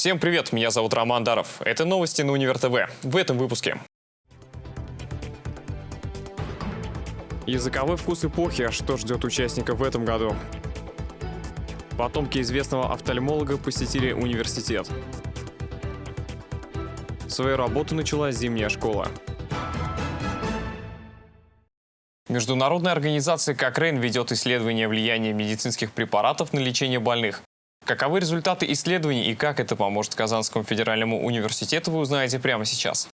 Всем привет, меня зовут Роман Даров. Это новости на Универ ТВ. В этом выпуске. Языковой вкус эпохи. Что ждет участников в этом году? Потомки известного офтальмолога посетили университет. Свою работу начала зимняя школа. Международная организация Кокрейн ведет исследование влияния медицинских препаратов на лечение больных. Каковы результаты исследований и как это поможет Казанскому федеральному университету, вы узнаете прямо сейчас.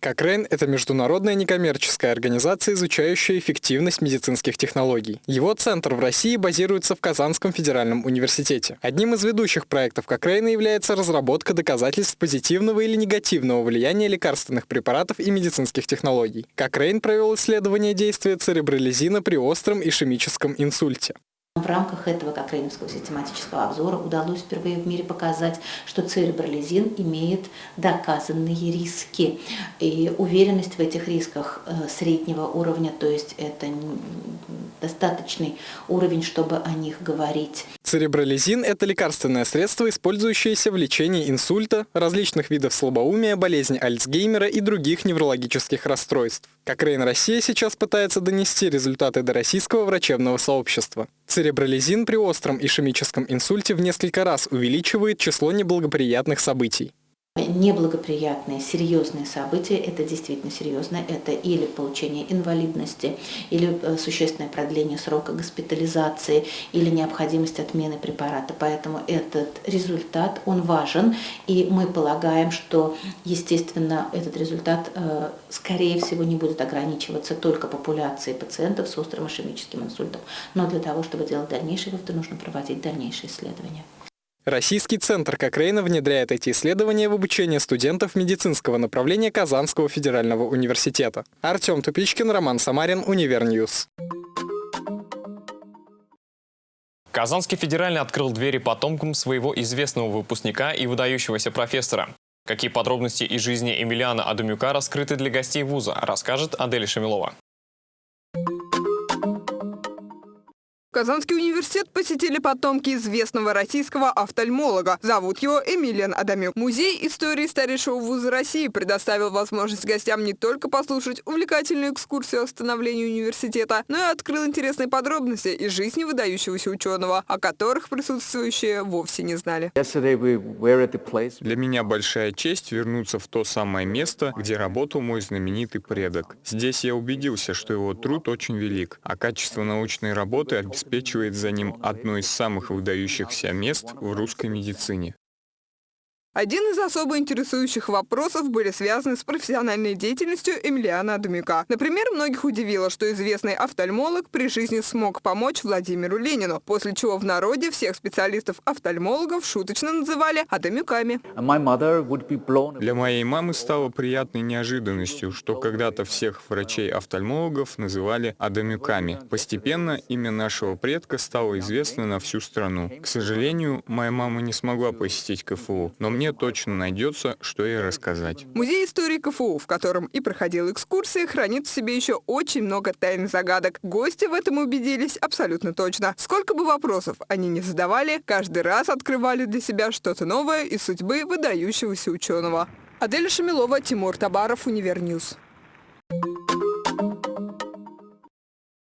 Кокрейн – это международная некоммерческая организация, изучающая эффективность медицинских технологий. Его центр в России базируется в Казанском федеральном университете. Одним из ведущих проектов Кокрейна является разработка доказательств позитивного или негативного влияния лекарственных препаратов и медицинских технологий. Кокрейн провел исследование действия церебролизина при остром ишемическом инсульте. В рамках этого кокрейновского систематического обзора удалось впервые в мире показать, что церебролизин имеет доказанные риски. И уверенность в этих рисках э, среднего уровня, то есть это достаточный уровень, чтобы о них говорить. Церебролизин – это лекарственное средство, использующееся в лечении инсульта, различных видов слабоумия, болезни Альцгеймера и других неврологических расстройств. Кокрейн Россия сейчас пытается донести результаты до российского врачебного сообщества. Церебролизин при остром ишемическом инсульте в несколько раз увеличивает число неблагоприятных событий. Неблагоприятные, серьезные события, это действительно серьезно, это или получение инвалидности, или э, существенное продление срока госпитализации, или необходимость отмены препарата. Поэтому этот результат, он важен, и мы полагаем, что, естественно, этот результат, э, скорее всего, не будет ограничиваться только популяцией пациентов с острым ишемическим инсультом, но для того, чтобы делать дальнейшие выводы, нужно проводить дальнейшие исследования. Российский центр Кокрейна внедряет эти исследования в обучение студентов медицинского направления Казанского федерального университета. Артем Тупичкин, Роман Самарин, UniverNews. Казанский федеральный открыл двери потомкам своего известного выпускника и выдающегося профессора. Какие подробности из жизни Эмилиана Адамюка раскрыты для гостей вуза, расскажет Адель Шамилова. Казанский университет посетили потомки известного российского офтальмолога. Зовут его Эмилиан Адамюк. Музей истории старейшего вуза России предоставил возможность гостям не только послушать увлекательную экскурсию о становлении университета, но и открыл интересные подробности из жизни выдающегося ученого, о которых присутствующие вовсе не знали. Для меня большая честь вернуться в то самое место, где работал мой знаменитый предок. Здесь я убедился, что его труд очень велик, а качество научной работы обеспечивает обеспечивает за ним одно из самых выдающихся мест в русской медицине. Один из особо интересующих вопросов были связаны с профессиональной деятельностью Эмилиана Адумюка. Например, многих удивило, что известный офтальмолог при жизни смог помочь Владимиру Ленину, после чего в народе всех специалистов-офтальмологов шуточно называли Адумюками. Для моей мамы стало приятной неожиданностью, что когда-то всех врачей-офтальмологов называли Адумюками. Постепенно имя нашего предка стало известно на всю страну. К сожалению, моя мама не смогла посетить КФУ, но мне мне точно найдется, что ей рассказать. Музей истории КФУ, в котором и проходила экскурсия, хранит в себе еще очень много тайн загадок. Гости в этом убедились абсолютно точно. Сколько бы вопросов они не задавали, каждый раз открывали для себя что-то новое из судьбы выдающегося ученого. Адель Шамилова, Тимур Табаров, UniverNews.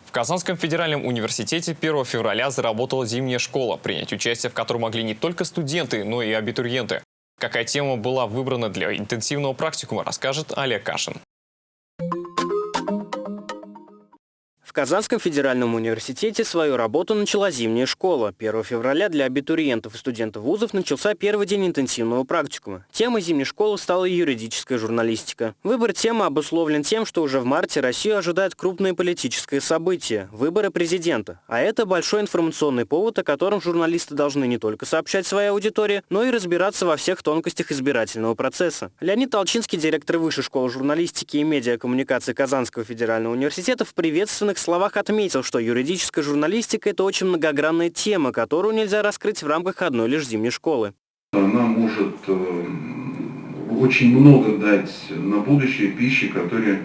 В Казанском федеральном университете 1 февраля заработала зимняя школа, принять участие в которой могли не только студенты, но и абитуриенты. Какая тема была выбрана для интенсивного практикума, расскажет Олег Кашин. Казанском федеральном университете свою работу начала зимняя школа. 1 февраля для абитуриентов и студентов вузов начался первый день интенсивного практикума. Темой зимней школы стала юридическая журналистика. Выбор темы обусловлен тем, что уже в марте Россию ожидает крупное политическое событие – выборы президента. А это большой информационный повод, о котором журналисты должны не только сообщать своей аудитории, но и разбираться во всех тонкостях избирательного процесса. Леонид Толчинский, директор Высшей школы журналистики и медиакоммуникации Казанского федерального университета, в приветственных словах отметил, что юридическая журналистика – это очень многогранная тема, которую нельзя раскрыть в рамках одной лишь зимней школы. Она может э, очень много дать на будущее пищи, которые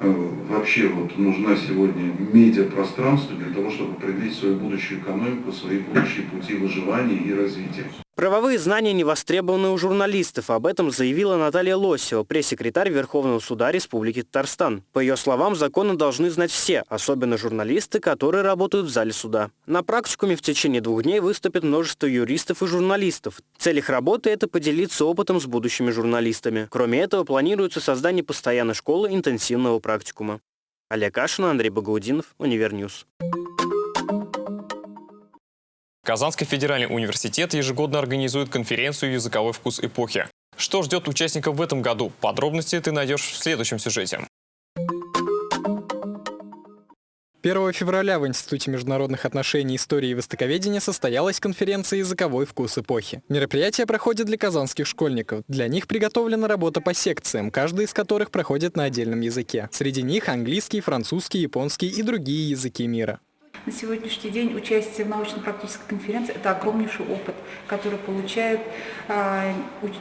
э, вообще вот нужна сегодня медиапространство для того, чтобы определить свою будущую экономику, свои будущие пути выживания и развития. Правовые знания не востребованы у журналистов. Об этом заявила Наталья Лосева, пресс-секретарь Верховного суда Республики Татарстан. По ее словам, законы должны знать все, особенно журналисты, которые работают в зале суда. На практикуме в течение двух дней выступит множество юристов и журналистов. Цель их работы – это поделиться опытом с будущими журналистами. Кроме этого, планируется создание постоянной школы интенсивного практикума. Олег Ашин, Андрей Багаудинов, UniverNews. Казанский федеральный университет ежегодно организует конференцию «Языковой вкус эпохи». Что ждет участников в этом году? Подробности ты найдешь в следующем сюжете. 1 февраля в Институте международных отношений, истории и востоковедения состоялась конференция «Языковой вкус эпохи». Мероприятие проходит для казанских школьников. Для них приготовлена работа по секциям, каждая из которых проходит на отдельном языке. Среди них английский, французский, японский и другие языки мира. На сегодняшний день участие в научно-практической конференции – это огромнейший опыт, который получают э,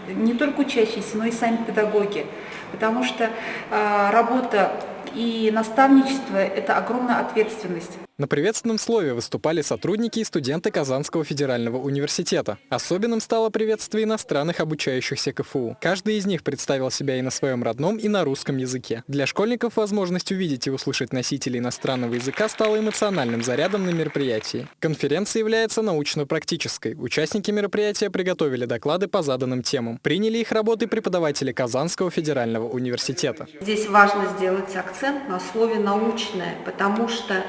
не только учащиеся, но и сами педагоги. Потому что э, работа и наставничество – это огромная ответственность. На приветственном слове выступали сотрудники и студенты Казанского федерального университета. Особенным стало приветствие иностранных обучающихся КФУ. Каждый из них представил себя и на своем родном, и на русском языке. Для школьников возможность увидеть и услышать носителей иностранного языка стала эмоциональным зарядом на мероприятии. Конференция является научно-практической. Участники мероприятия приготовили доклады по заданным темам. Приняли их работы преподаватели Казанского федерального университета. Здесь важно сделать акцент на слове «научное», потому что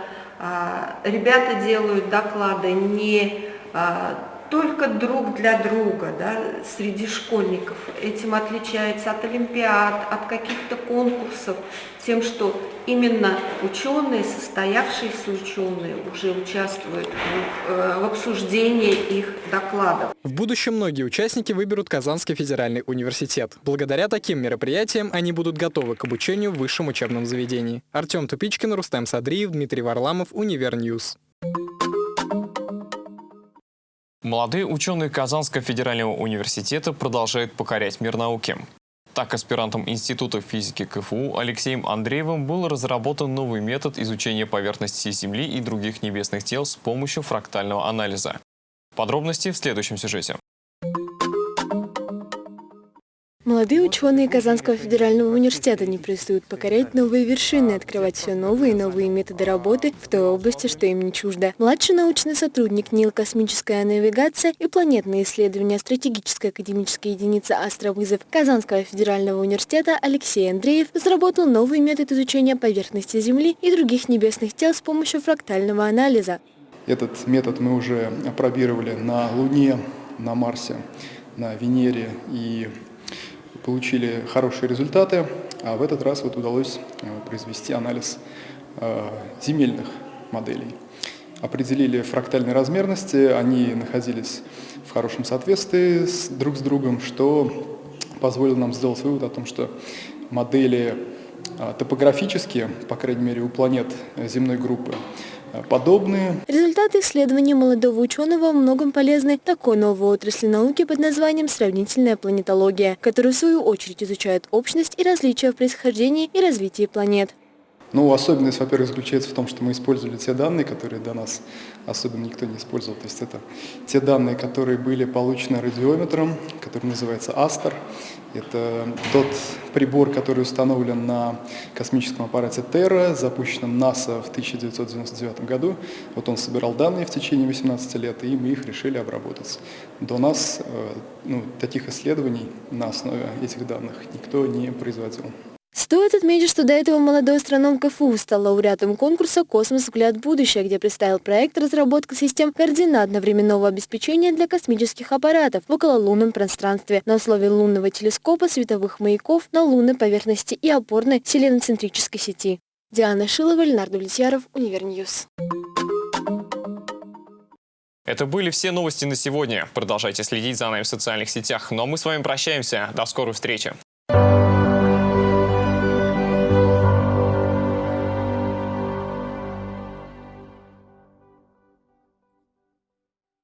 ребята делают доклады не а, только друг для друга, да, среди школьников. Этим отличается от олимпиад, от каких-то конкурсов, тем, что именно ученые, состоявшиеся ученые уже участвуют в, э, в обсуждении их докладов. В будущем многие участники выберут Казанский федеральный университет. Благодаря таким мероприятиям они будут готовы к обучению в высшем учебном заведении. Артем Тупичкин, Рустем Садриев, Дмитрий Варламов, UniverNews. Молодые ученые Казанского федерального университета продолжают покорять мир науки. Так, аспирантом Института физики КФУ Алексеем Андреевым был разработан новый метод изучения поверхности Земли и других небесных тел с помощью фрактального анализа. Подробности в следующем сюжете. Молодые ученые Казанского федерального университета не перестают покорять новые вершины, открывать все новые и новые методы работы в той области, что им не чуждо. Младший научный сотрудник НИЛ «Космическая навигация» и планетные исследования стратегической академической единицы «Астровызов» Казанского федерального университета Алексей Андреев разработал новый метод изучения поверхности Земли и других небесных тел с помощью фрактального анализа. Этот метод мы уже опробировали на Луне, на Марсе, на Венере и получили хорошие результаты, а в этот раз вот удалось э, произвести анализ э, земельных моделей. Определили фрактальные размерности, они находились в хорошем соответствии с, друг с другом, что позволило нам сделать вывод о том, что модели э, топографические, по крайней мере у планет земной группы, подобные. Результаты исследований молодого ученого во многом полезны такой новой отрасли науки под названием сравнительная планетология, которая в свою очередь изучает общность и различия в происхождении и развитии планет. Ну, особенность, во-первых, заключается в том, что мы использовали те данные, которые до нас особенно никто не использовал. То есть это те данные, которые были получены радиометром, который называется Астер. Это тот прибор, который установлен на космическом аппарате Терра, запущенном НАСА в 1999 году. Вот он собирал данные в течение 18 лет, и мы их решили обработать. До нас э, ну, таких исследований на основе этих данных никто не производил. Стоит отметить, что до этого молодой астроном КФУ стал лауреатом конкурса «Космос. Взгляд будущее», где представил проект разработка систем координатно-временного обеспечения для космических аппаратов в окололунном пространстве на условии лунного телескопа, световых маяков на лунной поверхности и опорной селеноцентрической сети. Диана Шилова, Леонард Влетьяров, Univer News. Это были все новости на сегодня. Продолжайте следить за нами в социальных сетях. Но ну, а мы с вами прощаемся. До скорой встречи.